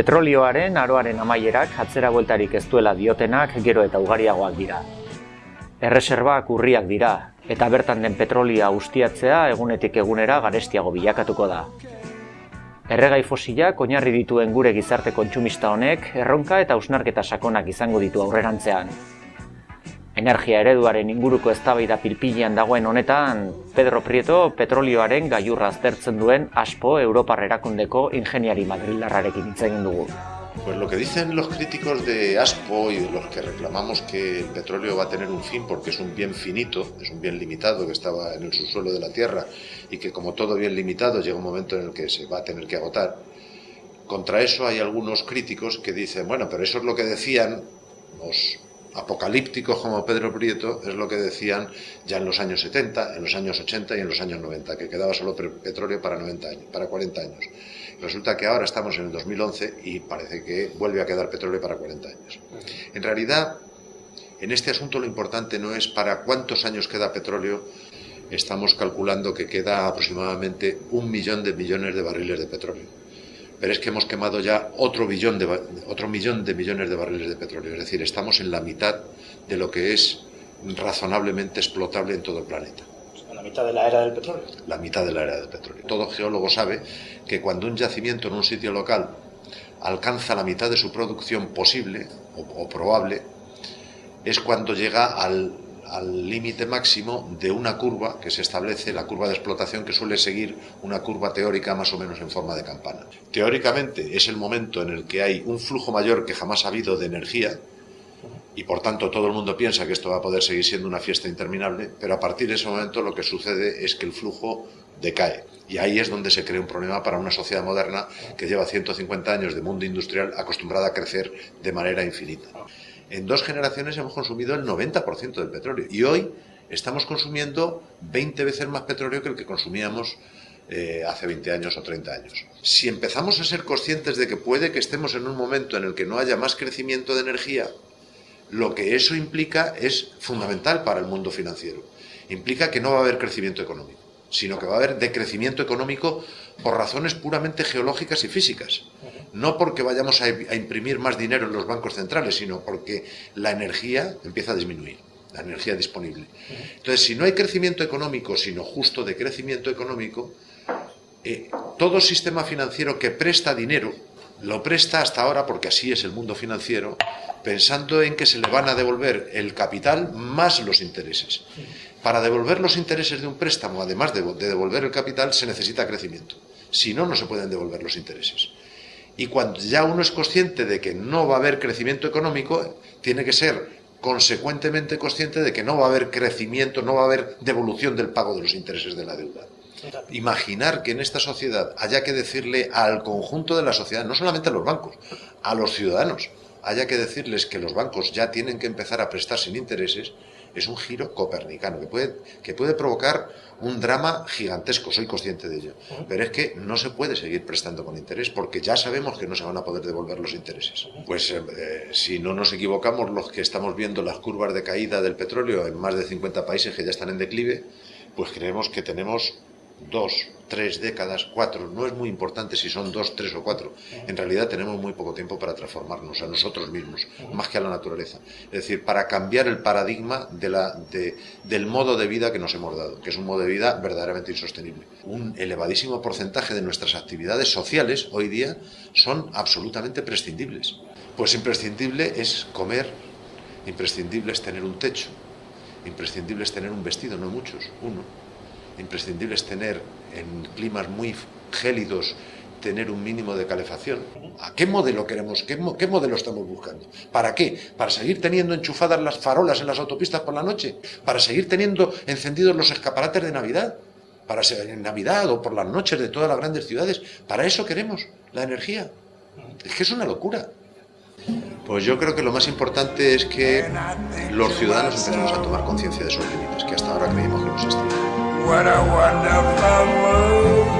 Petrolioaren aroaren amaierak atzera bueltarik ez duela diotenak gero eta ugariagoak dira. Erreserbak urriak dira, eta bertan den petrolia ustiatzea egunetik egunera garestiago bilakatuko da. Erregai fosilak oinarri dituen gure gizarte kontsumista honek erronka eta ausnarketa sakonak izango ditu aurrerantzean. Energia ereduaren inguruko eztabaida pilpilean dagoen honetan, Pedro Prieto petrolioaren gaiurra aztertzen duen aspo Europar erakundeko ingeniari madrilarrarekin hitz egin dugu. Pues lo que dicen los críticos de ASPO y de los que reclamamos que el petróleo va a tener un fin porque es un bien finito, es un bien limitado que estaba en el subsuelo de la Tierra y que como todo bien limitado llega un momento en el que se va a tener que agotar. Contra eso hay algunos críticos que dicen, bueno, pero eso es lo que decían los apocalípticos como Pedro Prieto es lo que decían ya en los años 70, en los años 80 y en los años 90, que quedaba solo petróleo para 90 años, para 40 años. Resulta que ahora estamos en el 2011 y parece que vuelve a quedar petróleo para 40 años. En realidad, en este asunto lo importante no es para cuántos años queda petróleo, estamos calculando que queda aproximadamente un millón de millones de barriles de petróleo pero es que hemos quemado ya otro, billón de, otro millón de millones de barriles de petróleo. Es decir, estamos en la mitad de lo que es razonablemente explotable en todo el planeta. ¿La mitad de la era del petróleo? La mitad de la era del petróleo. Todo geólogo sabe que cuando un yacimiento en un sitio local alcanza la mitad de su producción posible o probable, es cuando llega al al límite máximo de una curva que se establece, la curva de explotación que suele seguir una curva teórica más o menos en forma de campana. Teóricamente es el momento en el que hay un flujo mayor que jamás ha habido de energía y por tanto todo el mundo piensa que esto va a poder seguir siendo una fiesta interminable, pero a partir de ese momento lo que sucede es que el flujo decae. Y ahí es donde se crea un problema para una sociedad moderna que lleva 150 años de mundo industrial acostumbrada a crecer de manera infinita en dos generaciones hemos consumido el 90% del petróleo y hoy estamos consumiendo 20 veces más petróleo que el que consumíamos eh, hace 20 años o 30 años. Si empezamos a ser conscientes de que puede que estemos en un momento en el que no haya más crecimiento de energía, lo que eso implica es fundamental para el mundo financiero. Implica que no va a haber crecimiento económico, sino que va a haber decrecimiento económico por razones puramente geológicas y físicas no porque vayamos a, imprimir más dinero en los bancos centrales, sino porque la energía empieza a disminuir, la energía disponible. Entonces, si no hay crecimiento económico, sino justo de crecimiento económico, eh, todo sistema financiero que presta dinero, lo presta hasta ahora, porque así es el mundo financiero, pensando en que se le van a devolver el capital más los intereses. Para devolver los intereses de un préstamo, además de devolver el capital, se necesita crecimiento. Si no, no se pueden devolver los intereses. Y cuando ya uno es consciente de que no va a haber crecimiento económico, tiene que ser consecuentemente consciente de que no va a haber crecimiento, no va a haber devolución del pago de los intereses de la deuda. Imaginar que en esta sociedad haya que decirle al conjunto de la sociedad, no solamente a los bancos, a los ciudadanos, haya que decirles que los bancos ya tienen que empezar a prestar sin intereses, es un giro copernicano que puede, que puede provocar un drama gigantesco, soy consciente de ello. Pero es que no se puede seguir prestando con interés porque ya sabemos que no se van a poder devolver los intereses. Pues eh, eh, si no nos equivocamos, los que estamos viendo las curvas de caída del petróleo en más de 50 países que ya están en declive, pues creemos que tenemos dos, tres décadas, cuatro, no es muy importante si son dos, tres o cuatro. En realidad tenemos muy poco tiempo para transformarnos a nosotros mismos, más que a la naturaleza. Es decir, para cambiar el paradigma del modo de vida que nos hemos dado, que es un modo de vida verdaderamente insostenible. Un elevadísimo porcentaje de nuestras actividades sociales hoy día son absolutamente prescindibles. Pues imprescindible es comer, imprescindible es tener un techo, imprescindible es tener un vestido, no muchos, uno imprescindible es tener en climas muy gélidos tener un mínimo de calefacción. ¿A qué modelo queremos? Qué, ¿Qué, modelo estamos buscando? ¿Para qué? ¿Para seguir teniendo enchufadas las farolas en las autopistas por la noche? ¿Para seguir teniendo encendidos los escaparates de Navidad? ¿Para ser en Navidad o por las noches de todas las grandes ciudades? ¿Para eso queremos la energía? Es que es una locura. Pues yo creo que lo más importante es que los ciudadanos empecemos a tomar conciencia de sus límites, que hasta ahora creímos que no existían. What a wonderful world.